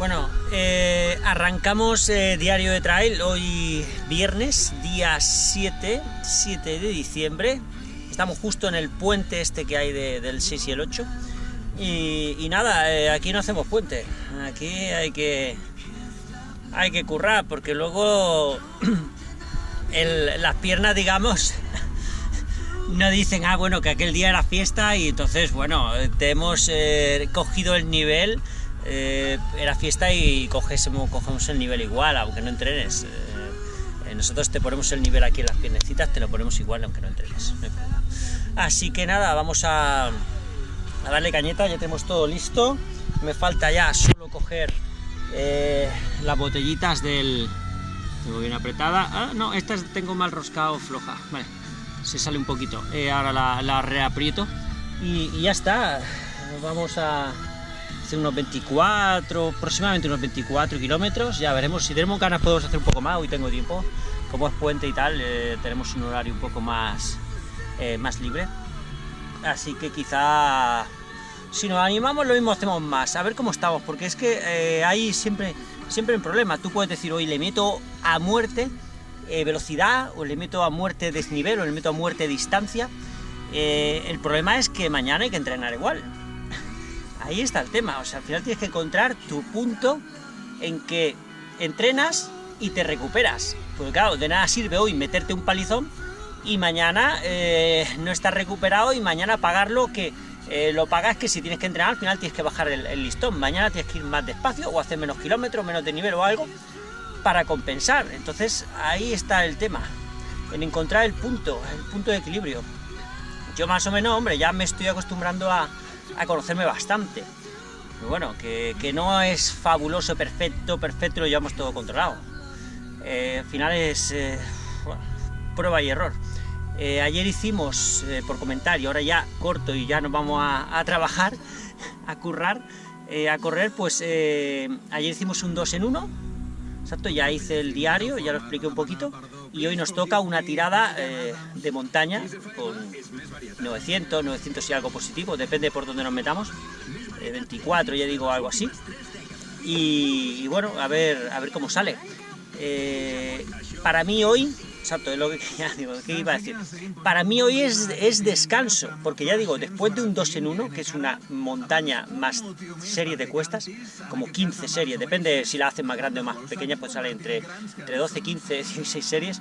Bueno, eh, arrancamos eh, diario de trail hoy viernes, día 7, 7 de diciembre. Estamos justo en el puente este que hay del 6 y el 8. Y, nada, eh, aquí no hacemos puente. Aquí hay que hay que currar porque luego las piernas, digamos, no dicen, ah, bueno, que aquel día era fiesta y entonces, bueno, te hemos cogido el nivel eh, era fiesta y cogemos, el nivel igual, aunque no entrenes. Eh, nosotros te ponemos el nivel aquí en las piernecitas, te lo ponemos igual aunque no entrenes. Así que nada, vamos a, darle cañeta, ya tenemos todo listo. Me falta ya solo coger eh, las botellitas del... Tengo bien apretada. Ah, no, estas tengo mal roscado floja. Vale, se sale un poquito. ahora la, la reaprieto. Y ya está. Vamos a, unos 24, aproximadamente unos 24 kilómetros, ya veremos, si tenemos ganas podemos hacer un poco más, hoy tengo tiempo, como es puente y tal, eh, tenemos un horario un poco más, eh, más libre, así que quizá si nos animamos lo mismo hacemos más, a ver cómo estamos, porque es que eh, hay siempre, siempre un problema, tú puedes decir hoy le meto a muerte velocidad, o le meto a muerte desnivel, o le meto a muerte distancia, el problema es que mañana hay que entrenar igual, ahí está el tema, o sea, al final tienes que encontrar tu punto en que entrenas y te recuperas. Porque claro, de nada sirve hoy meterte un palizón y mañana eh, no estás recuperado y mañana pagarlo que eh, lo pagas que si tienes que entrenar al final tienes que bajar el, listón, mañana tienes que ir más despacio o hacer menos kilómetros, menos de nivel o algo para compensar. Entonces ahí está el tema, en encontrar el punto, el punto de equilibrio. Yo más o menos, hombre, ya me estoy acostumbrando a, a conocerme bastante. Bueno, que, no es fabuloso, perfecto, perfecto, lo llevamos todo controlado. Eh, al final es eh, prueba y error. Eh, ayer hicimos, por comentario, ahora ya corto y ya nos vamos a, trabajar, a currar, a correr, pues ayer hicimos un 2 en 1, exacto, ya hice el diario, ya lo expliqué un poquito, y hoy nos toca una tirada eh, de montaña con 900, 900 y algo positivo, depende por dónde nos metamos, 24 eh, ya digo algo así, y, bueno, a ver, a ver cómo sale. Eh, para mí hoy Exacto, es lo que digo, ¿qué iba a decir? Para mí hoy es, es descanso, porque ya digo, después de un 2 en 1, que es una montaña más serie de cuestas, como 15 series, depende si la hacen más grande o más pequeña, pues sale entre, entre 12, 15, 16 series.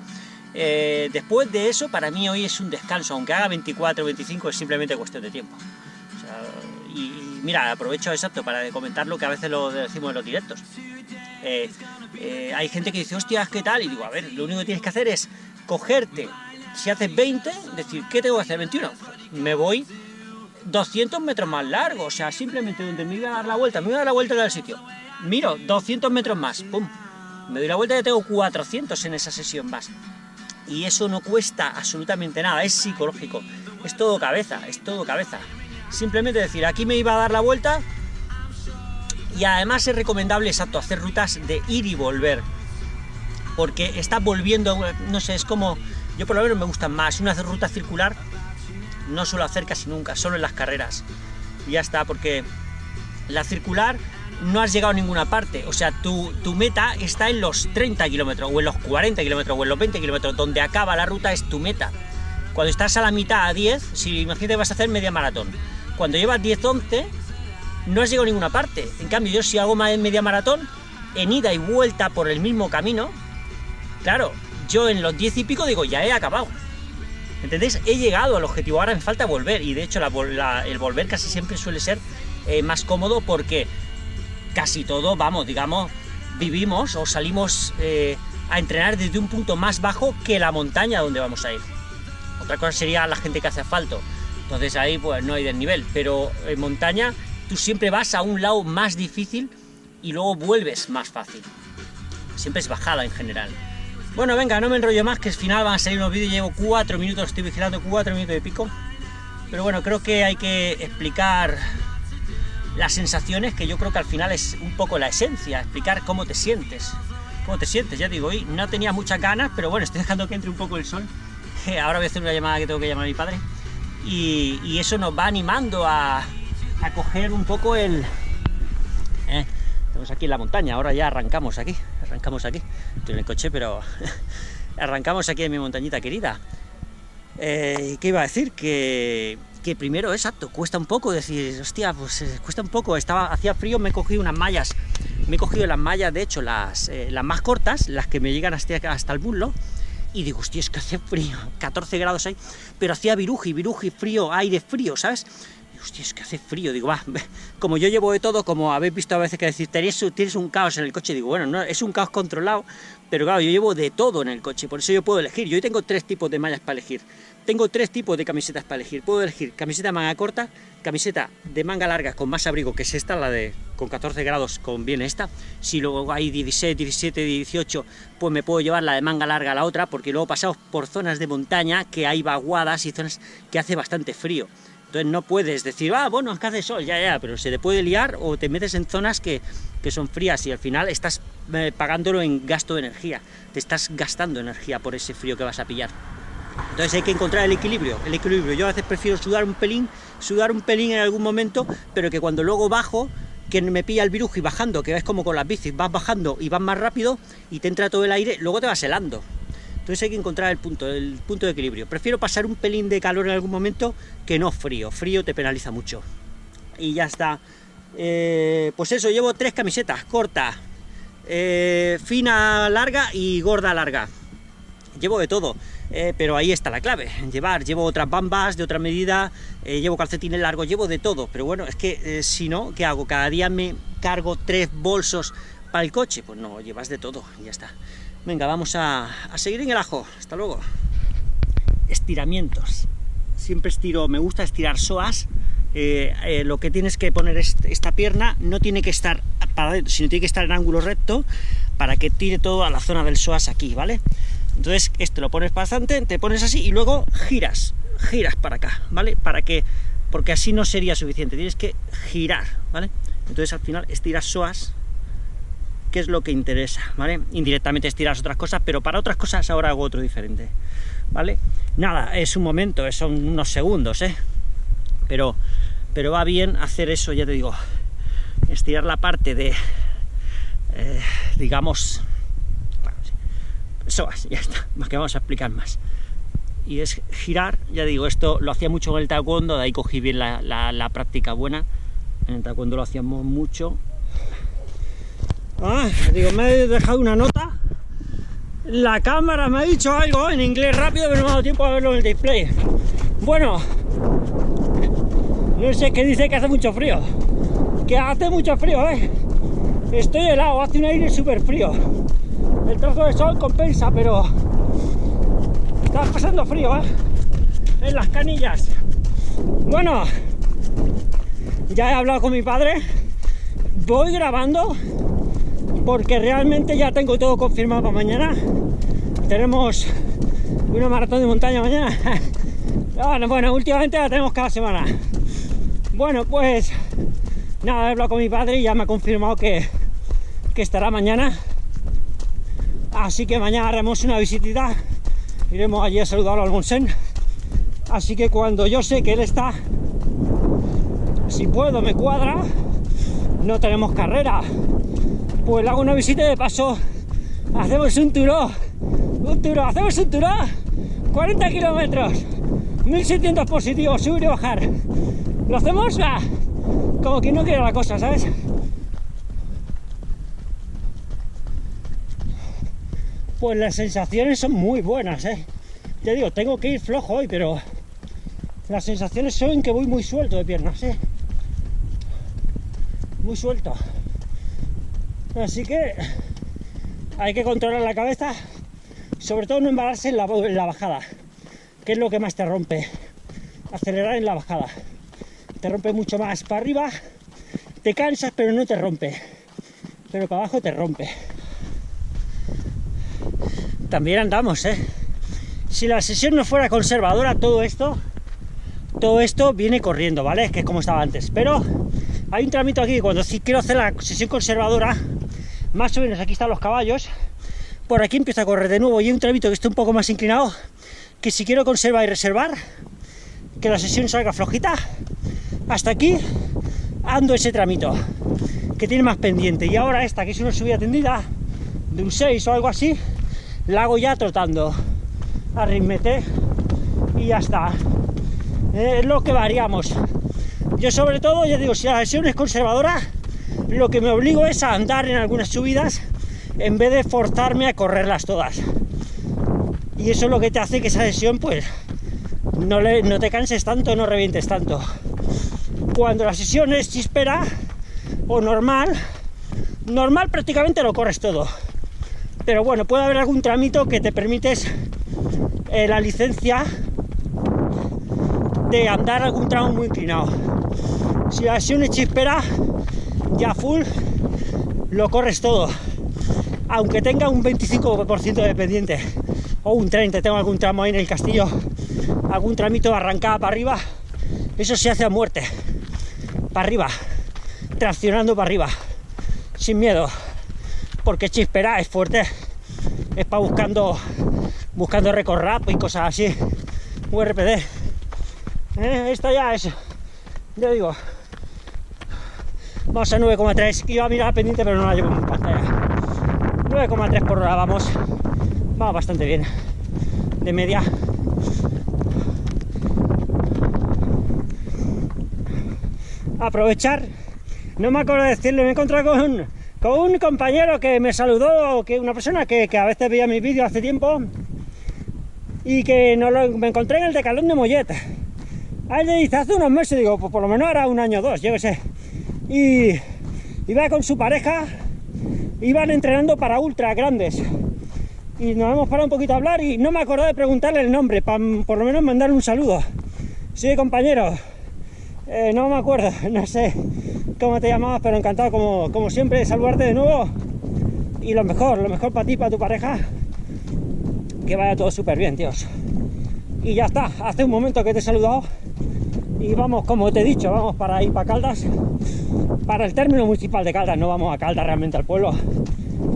Eh, después de eso, para mí hoy es un descanso, aunque haga 24 o 25, es simplemente cuestión de tiempo. y, mira, aprovecho exacto para comentar lo que a veces lo decimos en los directos. Eh, eh, hay gente que dice, hostias, ¿qué tal? Y digo, a ver, lo único que tienes que hacer es cogerte, si haces 20, decir, ¿qué tengo que hacer? 21. Me voy 200 metros más largo, o sea, simplemente donde me iba a dar la vuelta, me iba a dar la vuelta del sitio. Miro, 200 metros más, pum. Me doy la vuelta y ya tengo 400 en esa sesión más. Y eso no cuesta absolutamente nada, es psicológico. Es todo cabeza, es todo cabeza. Simplemente decir, aquí me iba a dar la vuelta, y además es recomendable, exacto, hacer rutas de ir y volver, porque está volviendo, no sé, es como, yo por lo menos me gustan más, una ruta circular no suelo hacer casi nunca, solo en las carreras, y ya está, porque la circular no has llegado a ninguna parte, o sea, tu, tu meta está en los 30 kilómetros, o en los 40 kilómetros, o en los 20 kilómetros, donde acaba la ruta es tu meta. Cuando estás a la mitad, a 10, si imagínate vas a hacer media maratón, cuando llevas 10-11, no has llegado a ninguna parte. En cambio, yo si hago media maratón, en ida y vuelta por el mismo camino, claro, yo en los 10 y pico digo, ya he acabado. ¿Entendéis? He llegado al objetivo, ahora me falta volver. Y de hecho, el volver casi siempre suele ser eh, más cómodo porque casi todo, vamos, digamos, vivimos o salimos eh, a entrenar desde un punto más bajo que la montaña donde vamos a ir. Otra cosa sería la gente que hace asfalto. Entonces ahí pues no hay desnivel, pero en montaña tú siempre vas a un lado más difícil y luego vuelves más fácil. Siempre es bajada en general. Bueno, venga, no me enrollo más, que al final van a salir unos vídeos, llevo cuatro minutos, estoy vigilando cuatro minutos de pico. Pero bueno, creo que hay que explicar las sensaciones, que yo creo que al final es un poco la esencia, explicar cómo te sientes. ¿Cómo te sientes? Ya digo, hoy no tenía muchas ganas, pero bueno, estoy dejando que entre un poco el sol. Ahora voy a hacer una llamada que tengo que llamar a mi padre. Y eso nos va animando a, coger un poco el... Eh, Estamos aquí en la montaña, ahora ya arrancamos aquí, arrancamos aquí. Estoy en el coche, pero arrancamos aquí en mi montañita querida. Eh, ¿Qué iba a decir? Que, que, primero, exacto, cuesta un poco decir, hostia, pues eh, cuesta un poco, estaba, hacía frío, me he cogido unas mallas, me he cogido las mallas, de hecho, las, eh, las más cortas, las que me llegan hasta, hasta el muslo, y digo, hostia, es que hace frío, 14 grados ahí, pero hacía viruji, viruji, frío, aire frío, ¿sabes? hostia, es que hace frío, digo, va, como yo llevo de todo, como habéis visto a veces que decir, tienes, tienes un caos en el coche, digo, bueno, no, es un caos controlado, pero claro, yo llevo de todo en el coche, por eso yo puedo elegir, yo tengo tres tipos de mallas para elegir, tengo tres tipos de camisetas para elegir, puedo elegir camiseta manga corta, camiseta de manga larga con más abrigo, que es esta, la de con 14 grados conviene esta, si luego hay 16, 17, 18, pues me puedo llevar la de manga larga a la otra, porque luego pasamos por zonas de montaña que hay vaguadas y zonas que hace bastante frío, entonces no puedes decir, ah, bueno, es que hace sol, ya, ya, pero se te puede liar o te metes en zonas que, son frías y al final estás eh, pagándolo en gasto de energía, te estás gastando energía por ese frío que vas a pillar. Entonces hay que encontrar el equilibrio, el equilibrio. Yo a veces prefiero sudar un pelín, sudar un pelín en algún momento, pero que cuando luego bajo, que me pilla el virus y bajando, que es como con las bicis, vas bajando y vas más rápido y te entra todo el aire, luego te vas helando. Entonces hay que encontrar el punto, el punto de equilibrio. Prefiero pasar un pelín de calor en algún momento que no frío. Frío te penaliza mucho. Y ya está. Eh, pues eso, llevo tres camisetas, corta, eh, fina larga y gorda larga. Llevo de todo, eh, pero ahí está la clave, llevar, llevo otras bambas de otra medida, llevo calcetines largos, llevo de todo, pero bueno, es que si no, ¿qué hago? Cada día me cargo tres bolsos para el coche, pues no, llevas de todo, ya está. Venga, vamos a, seguir en el ajo. Hasta luego. Estiramientos. Siempre estiro, me gusta estirar soas. Eh, eh, lo que tienes que poner es esta pierna no tiene que estar para sino tiene que estar en ángulo recto para que tire todo a la zona del psoas aquí, ¿vale? Entonces, esto lo pones bastante, te pones así y luego giras, giras para acá, ¿vale? Para que, porque así no sería suficiente, tienes que girar, ¿vale? Entonces al final estiras psoas qué es lo que interesa, ¿vale? Indirectamente estiras otras cosas, pero para otras cosas ahora hago otro diferente, ¿vale? Nada, es un momento, son unos segundos, ¿eh? Pero, pero va bien hacer eso, ya te digo, estirar la parte de, eh, digamos, eso ya está, más que vamos a explicar más. Y es girar, ya digo, esto lo hacía mucho en el taekwondo, de ahí cogí bien la, la práctica buena, en el taekwondo lo hacíamos mucho, Ah, digo, me he dejado una nota. La cámara me ha dicho algo en inglés rápido, pero no me ha dado tiempo a verlo en el display. Bueno, no sé qué dice que hace mucho frío. Que hace mucho frío, ¿eh? Estoy helado, hace un aire súper frío. El trozo de sol compensa, pero está pasando frío, ¿eh? En las canillas. Bueno, ya he hablado con mi padre. Voy grabando porque realmente ya tengo todo confirmado para mañana. Tenemos una maratón de montaña mañana. bueno, últimamente la tenemos cada semana. Bueno, pues nada, he hablado con mi padre y ya me ha confirmado que, que estará mañana. Así que mañana haremos una visitita. Iremos allí a saludarlo al Monsen. Así que cuando yo sé que él está, si puedo, me cuadra, no tenemos carrera. Pues le hago una visita de paso hacemos un turo un turo, hacemos un turo 40 kilómetros. 1700 positivos, subir y bajar. Lo hacemos como que no quiere la cosa, ¿sabes? Pues las sensaciones son muy buenas, ¿eh? Te digo, tengo que ir flojo hoy, pero las sensaciones son que voy muy suelto de piernas, ¿eh? Muy suelto. Así que hay que controlar la cabeza, sobre todo no embalarse en la, bajada, que es lo que más te rompe. Acelerar en la bajada. Te rompe mucho más para arriba, te cansas pero no te rompe. Pero para abajo te rompe. También andamos, ¿eh? Si la sesión no fuera conservadora, todo esto, todo esto viene corriendo, ¿vale? Que es como estaba antes. Pero hay un tramito aquí, cuando quiero hacer la sesión conservadora, más o menos aquí están los caballos, por aquí empiezo a correr de nuevo y hay un tramito que está un poco más inclinado, que si quiero conservar y reservar, que la sesión salga flojita, hasta aquí ando ese tramito. que tiene más pendiente. Y ahora esta, que es una subida tendida, de un 6 o algo así, la hago ya trotando. Arritmete y ya está. Es lo que variamos. Yo sobre todo, ya digo, si la sesión es conservadora, lo que me obligo es a andar en algunas subidas en vez de forzarme a correrlas todas. Y eso es lo que te hace que esa sesión, pues, no, le, no te canses tanto, no revientes tanto. Cuando la sesión es chispera o normal, normal prácticamente lo corres todo. Pero bueno, puede haber algún tramito que te permites eh, la licencia de andar algún tramo muy inclinado. Si la sesión es chispera, ya full, lo corres todo. Aunque tenga un 25% de pendiente o un 30, tengo algún tramo ahí en el castillo, algún tramito arrancada para arriba, eso se hace a muerte. Para arriba, traccionando para arriba, sin miedo. Porque chispera es fuerte, es para buscando buscando recorrer y cosas así. URPD. Eh, esto ya es, yo digo, vamos a 9,3. Iba a mirar pendiente, pero no la llevo en pantalla. 9,3 por hora, vamos. Va bastante bien. De media. Aprovechar. No me acuerdo de decirlo, me he encontrado con, con un compañero que me saludó, que una persona que, que a veces veía mis vídeos hace tiempo y que no lo, me encontré en el decalón de Mollet. A él le dice, hace unos meses, digo, pues por lo menos era un año o dos, yo qué sé. Y iba con su pareja, iban entrenando para ultra grandes. Y nos hemos parado un poquito a hablar y no me acordé de preguntarle el nombre, para por lo menos mandarle un saludo. Sí, compañero, eh, no me acuerdo, no sé cómo te llamabas, pero encantado como, como siempre de saludarte de nuevo. Y lo mejor, lo mejor para ti, para tu pareja, que vaya todo súper bien, tíos. Y ya está, hace un momento que te he saludado. Y vamos, como te he dicho, vamos para ir para Caldas, para el término municipal de Caldas, no vamos a Caldas realmente al pueblo,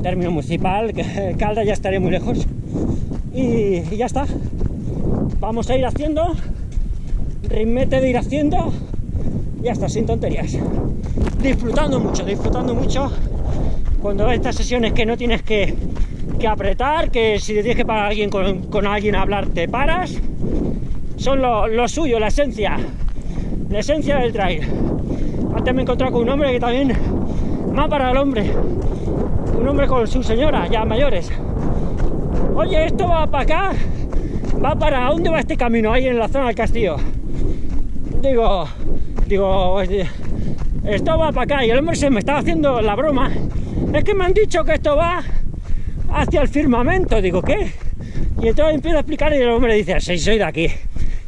término municipal, Caldas ya estaría muy lejos. Y, ya está, vamos a ir haciendo, ritmete de ir haciendo, ya está, sin tonterías. Disfrutando mucho, disfrutando mucho, cuando estas sesiones que no tienes que, que apretar, que si tienes que parar alguien con, con, alguien a hablar, te paras, son lo, lo suyo, la esencia la esencia del trail. Antes me he encontrado con un hombre que también más para el hombre. Un hombre con su señora, ya mayores. Oye, esto va para acá, va para dónde va este camino ahí en la zona del castillo. Digo, digo, esto va para acá y el hombre se me estaba haciendo la broma. Es que me han dicho que esto va hacia el firmamento. Digo, ¿qué? Y entonces empiezo a explicar y el hombre dice, sí, soy de aquí.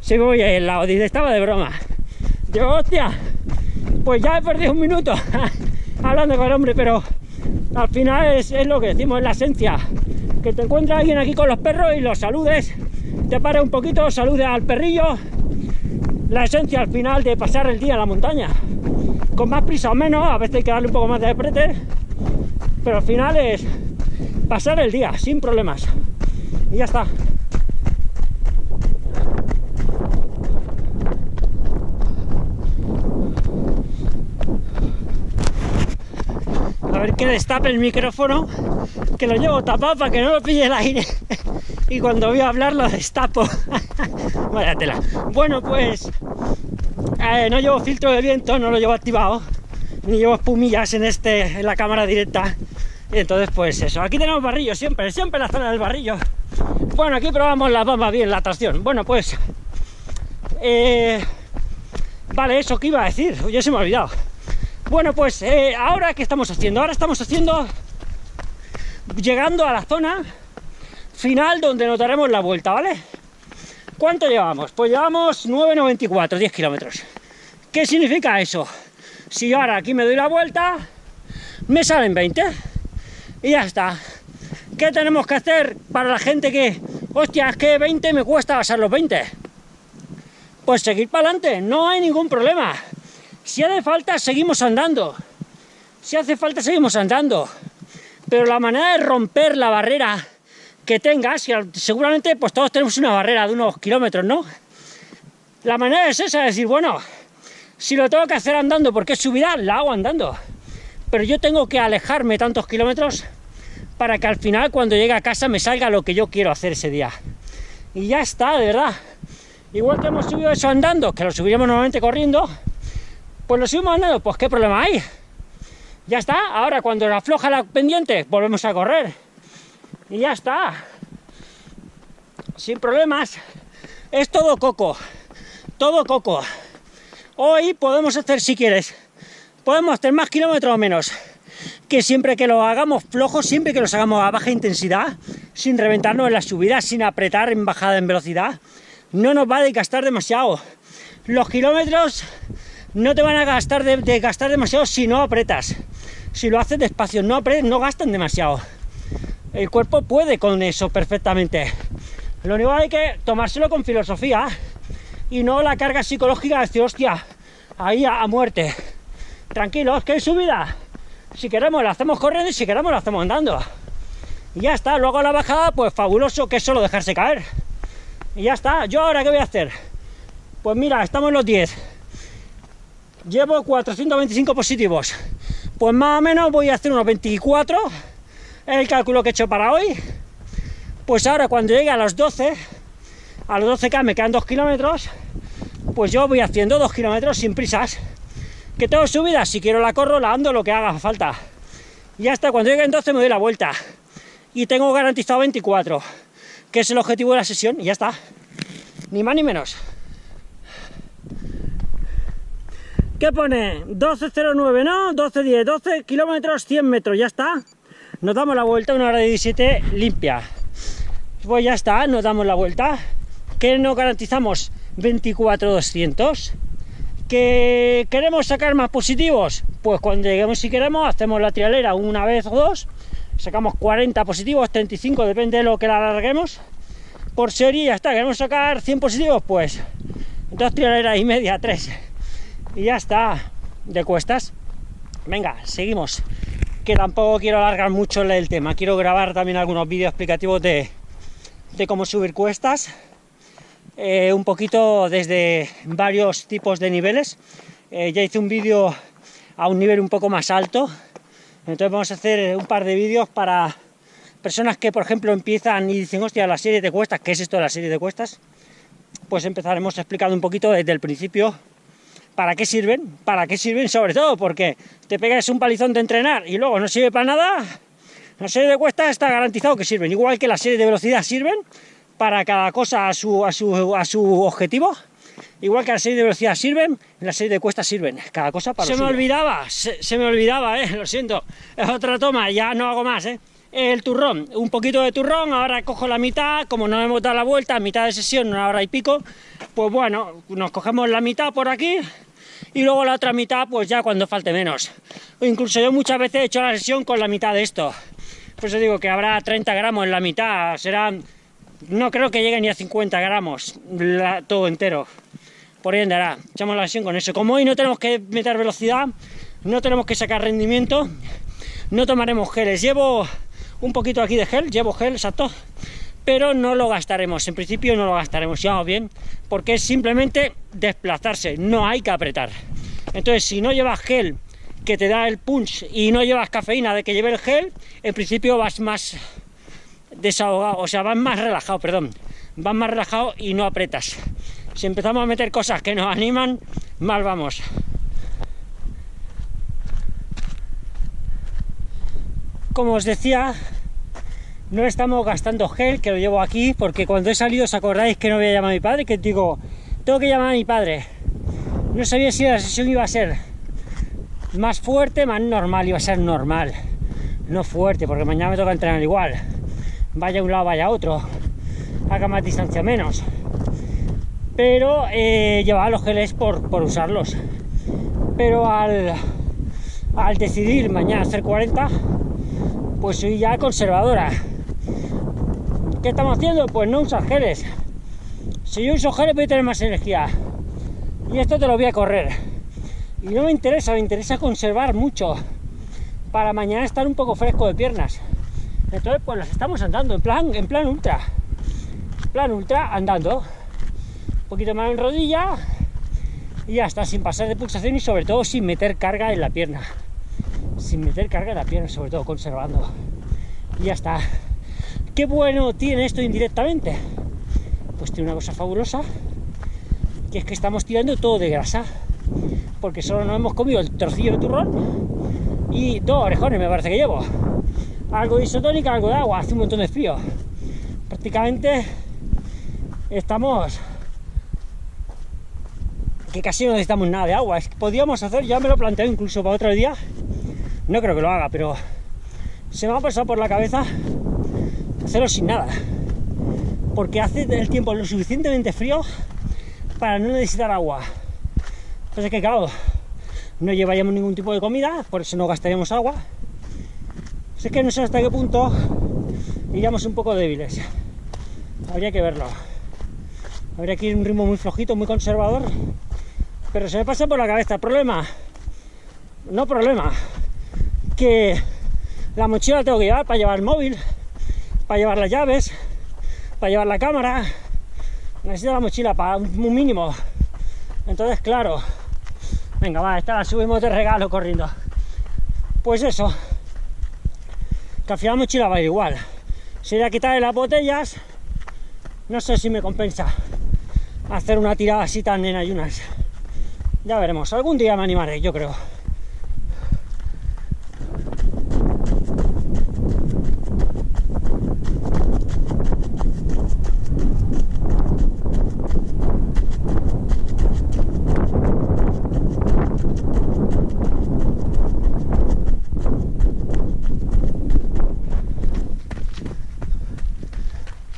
Si voy al lado, dice, estaba de broma. Digo, hostia, pues ya he perdido un minuto hablando con el hombre, pero al final es, es, lo que decimos, es la esencia. Que te encuentra alguien aquí con los perros y los saludes, te pares un poquito, saludes al perrillo. La esencia al final de pasar el día en la montaña. Con más prisa o menos, a veces hay que darle un poco más de aprete, pero al final es pasar el día sin problemas. Y ya está. A ver que destape el micrófono, que lo llevo tapado para que no lo pille el aire. y cuando voy a hablar lo destapo. Vaya tela. Bueno, pues eh, no llevo filtro de viento, no lo llevo activado, ni llevo espumillas en, este, en la cámara directa. Y entonces, pues eso, aquí tenemos barrillo siempre, siempre la zona del barrillo. Bueno, aquí probamos la bomba bien, la tracción. Bueno, pues... Eh, vale, eso que iba a decir, ya se me ha olvidado. Bueno, pues eh, ahora ¿qué estamos haciendo? Ahora estamos haciendo... Llegando a la zona final donde nos daremos la vuelta, ¿vale? ¿Cuánto llevamos? Pues llevamos 9,94, 10 kilómetros. ¿Qué significa eso? Si yo ahora aquí me doy la vuelta, me salen 20 y ya está. ¿Qué tenemos que hacer para la gente que, hostia, es que 20 me cuesta pasar los 20? Pues seguir para adelante, no hay ningún problema. Si hace falta, seguimos andando. Si hace falta, seguimos andando. Pero la manera de romper la barrera que tengas, seguramente pues todos tenemos una barrera de unos kilómetros, ¿no? La manera es esa, es decir, bueno, si lo tengo que hacer andando porque es subida, la hago andando. pero yo tengo que alejarme tantos kilómetros para que al final cuando llegue a casa me salga lo que yo quiero hacer ese día. Y ya está, de verdad. Igual que hemos subido eso andando, que lo subiremos normalmente corriendo, pues lo subimos andando, pues qué problema hay. Ya está, ahora cuando afloja la pendiente, volvemos a correr. Y ya está. Sin problemas. Es todo coco. Todo coco. Hoy podemos hacer, si quieres, podemos hacer más kilómetros o menos. Que siempre que lo hagamos flojo, siempre que los hagamos a baja intensidad, sin reventarnos en la subida, sin apretar en bajada en velocidad, no nos va a gastar demasiado. Los kilómetros no te van a gastar de, gastar demasiado si no apretas. Si lo haces despacio, no apretes, no gastan demasiado. El cuerpo puede con eso perfectamente. Lo único que hay que tomárselo con filosofía y no la carga psicológica de decir, hostia, ahí a, muerte. Tranquilos, que es subida. Si queremos la hacemos corriendo y si queremos la hacemos andando. Y ya está, luego la bajada, pues fabuloso que es solo dejarse caer. Y ya está, ¿yo ahora qué voy a hacer? Pues mira, estamos en los 10. Llevo 425 positivos. Pues más o menos voy a hacer unos 24. El cálculo que he hecho para hoy. Pues ahora cuando llegue a los 12, a los 12K me quedan 2 kilómetros, pues yo voy haciendo 2 kilómetros sin prisas. Que tengo subida, si quiero la corro, la ando, lo que haga falta. Y hasta cuando llegue en 12 me doy la vuelta. Y tengo garantizado 24 que es el objetivo de la sesión, y ya está. Ni más ni menos. ¿Qué pone? 12.09, ¿no? 12.10, 12 kilómetros, 100 metros, ya está. Nos damos la vuelta, una hora de 17 limpia. Pues ya está, nos damos la vuelta. ¿Qué nos garantizamos? 24.200. ¿Que queremos sacar más positivos? Pues cuando lleguemos si queremos, hacemos la trialera una vez o dos sacamos 40 positivos, 35, depende de lo que la alarguemos por serie ya está, queremos sacar 100 positivos, pues dos trialeras y media, tres y ya está, de cuestas venga, seguimos que tampoco quiero alargar mucho el tema, quiero grabar también algunos vídeos explicativos de, de cómo subir cuestas eh, un poquito desde varios tipos de niveles. Eh, ya hice un vídeo a un nivel un poco más alto. Entonces vamos a hacer un par de vídeos para personas que, por ejemplo, empiezan y dicen, hostia, la serie de cuestas, ¿qué es esto de la serie de cuestas? Pues empezaremos explicando un poquito desde el principio para qué sirven, para qué sirven sobre todo, porque te pegas un palizón de entrenar y luego no sirve para nada, la serie de cuestas está garantizado que sirven, igual que la serie de velocidad sirven para cada cosa a su, a su, a su objetivo, Igual que la serie de velocidad sirven, la serie de cuestas sirven, cada cosa para Se me olvidaba, se, me olvidaba, eh, lo siento. Es otra toma, ya no hago más, eh. El turrón, un poquito de turrón, ahora cojo la mitad, como no hemos dado la vuelta, mitad de sesión, una hora y pico, pues bueno, nos cogemos la mitad por aquí, y luego la otra mitad, pues ya cuando falte menos. O incluso yo muchas veces he hecho la sesión con la mitad de esto. Por eso digo que habrá 30 gramos en la mitad, serán... No creo que llegue ni a 50 gramos, todo entero por ahí andará, echamos la sesión con eso. Como hoy no tenemos que meter velocidad, no tenemos que sacar rendimiento, no tomaremos geles. Llevo un poquito aquí de gel, llevo gel, exacto, pero no lo gastaremos, en principio no lo gastaremos, ya bien, porque es simplemente desplazarse, no hay que apretar. Entonces, si no llevas gel que te da el punch y no llevas cafeína de que lleve el gel, en principio vas más desahogado, o sea, vas más relajado, perdón, vas más relajado y no apretas si empezamos a meter cosas que nos animan, mal vamos. Como os decía, no estamos gastando gel, que lo llevo aquí, porque cuando he salido, ¿os acordáis que no voy a llamar a mi padre? Que digo, tengo que llamar a mi padre. No sabía si la sesión iba a ser más fuerte, más normal, iba a ser normal. No fuerte, porque mañana me toca entrenar igual. Vaya a un lado, vaya a otro. Haga más distancia menos pero eh, llevaba los geles por, por usarlos. Pero al, al decidir mañana hacer 40, pues soy ya conservadora. ¿Qué estamos haciendo? Pues no usar geles. Si yo uso geles voy a tener más energía. Y esto te lo voy a correr. Y no me interesa, me interesa conservar mucho. Para mañana estar un poco fresco de piernas. Entonces pues las estamos andando en plan, en plan ultra. plan ultra andando un poquito más en rodilla y ya está, sin pasar de pulsación y sobre todo sin meter carga en la pierna. sin meter carga en la pierna, sobre todo conservando. Y ya está. ¿Qué bueno tiene esto indirectamente? Pues tiene una cosa fabulosa, que es que estamos tirando todo de grasa, porque solo nos hemos comido el trocillo de turrón y dos orejones me parece que llevo. Algo de isotónica, algo de agua, hace un montón de frío. Prácticamente estamos que casi no necesitamos nada de agua. Es que podíamos hacer, ya me lo planteo incluso para otro día, no creo que lo haga, pero se me ha pasado por la cabeza hacerlo sin nada. Porque hace el tiempo lo suficientemente frío para no necesitar agua. Entonces que claro, no llevaríamos ningún tipo de comida, por eso no gastaríamos agua. Así que no sé hasta qué punto iríamos un poco débiles. Habría que verlo. Habría que ir un ritmo muy flojito, muy conservador. Pero se me pasa por la cabeza. Problema. No problema. Que la mochila la tengo que llevar para llevar el móvil, para llevar las llaves, para llevar la cámara. Necesito la mochila para un mínimo. Entonces, claro. Venga, va, esta la subimos de regalo corriendo. Pues eso. Que al final la mochila va a ir igual. Sería quitarle las botellas. No sé si me compensa hacer una tirada así tan en ayunas. Ya veremos. Algún día me animaré, yo creo.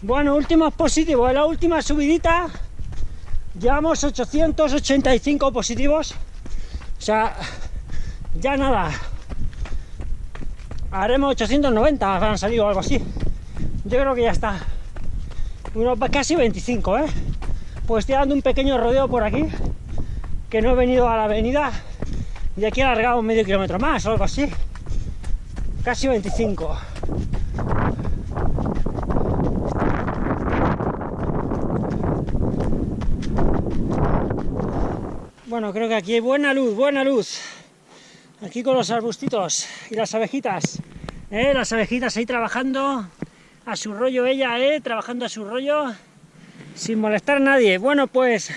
Bueno, últimos positivos, la última subidita llevamos 885 positivos, o sea, ya nada, haremos 890, han salido algo así, yo creo que ya está, unos casi 25, ¿eh? Pues estoy dando un pequeño rodeo por aquí, que no he venido a la avenida, y aquí he alargado medio kilómetro más o algo así, casi 25. Bueno, creo que aquí hay buena luz, buena luz. Aquí con los arbustitos y las abejitas. ¿eh? Las abejitas ahí trabajando a su rollo ella, ¿eh? Trabajando a su rollo sin molestar a nadie. Bueno, pues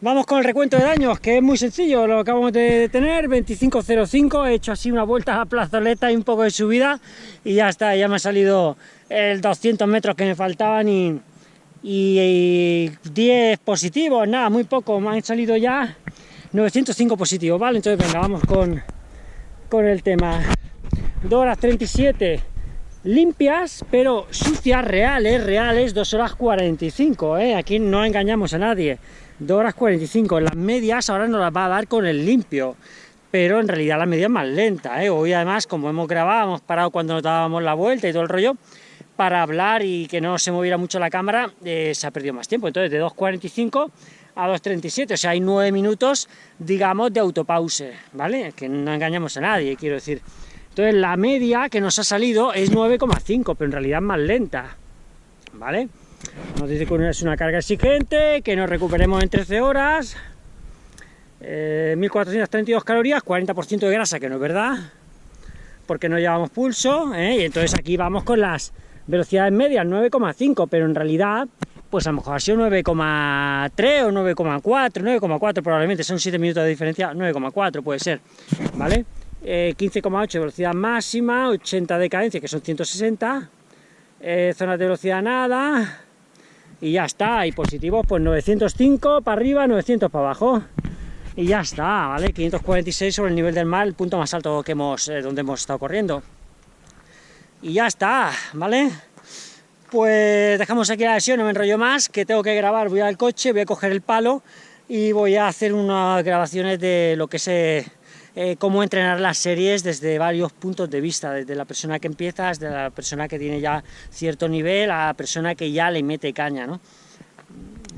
vamos con el recuento de daños, que es muy sencillo. Lo acabamos de tener, 25.05. He hecho así una vuelta a la plazoleta y un poco de subida y ya está, ya me ha salido el 200 metros que me faltaban y y 10 positivos, nada, muy poco, me han salido ya 905 positivos, ¿vale? Entonces venga, vamos con, con el tema. 2 horas 37 limpias, pero sucias, reales, reales, 2 horas 45, ¿eh? Aquí no engañamos a nadie. 2 horas 45, las medias ahora nos las va a dar con el limpio, pero en realidad la media es más lenta, ¿eh? Hoy además, como hemos grabado, hemos parado cuando nos dábamos la vuelta y todo el rollo, para hablar y que no se moviera mucho la cámara, eh, se ha perdido más tiempo. Entonces, de 2.45 a 2.37, o sea, hay 9 minutos, digamos, de autopause, ¿vale? Que no engañamos a nadie, quiero decir. Entonces, la media que nos ha salido es 9,5, pero en realidad más lenta, ¿vale? Nos dice que es una carga exigente, que nos recuperemos en 13 horas, 1.432 eh, calorías, 40% de grasa, que no es verdad, porque no llevamos pulso, ¿eh? y entonces aquí vamos con las velocidades medias 9,5, pero en realidad, pues a lo mejor ha sido 9,3 o 9,4, 9,4 probablemente, son 7 minutos de diferencia, 9,4 puede ser, ¿vale? 15,8 eh, velocidad máxima, 80 de cadencia, que son 160, eh, zonas de velocidad nada, y ya está, y positivos pues 905 para arriba, 900 para abajo, y ya está, ¿vale? 546 sobre el nivel del mar, el punto más alto que hemos, eh, donde hemos estado corriendo y ya está, ¿vale? Pues dejamos aquí la sesión, no me enrollo más, que tengo que grabar, voy al coche, voy a coger el palo y voy a hacer unas grabaciones de lo que sé, eh, cómo entrenar las series desde varios puntos de vista, desde la persona que empieza, desde la persona que tiene ya cierto nivel, a la persona que ya le mete caña, ¿no?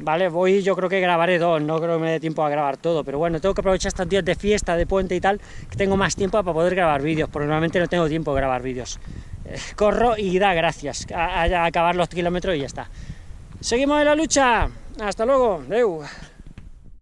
Vale, voy, yo creo que grabaré dos, no creo que me dé tiempo a grabar todo, pero bueno, tengo que aprovechar estos días de fiesta, de puente y tal, que tengo más tiempo para poder grabar vídeos, porque normalmente no tengo tiempo de grabar vídeos. Eh, corro y da gracias a, acabar los kilómetros y ya está. Seguimos en la lucha. Hasta luego. Deu.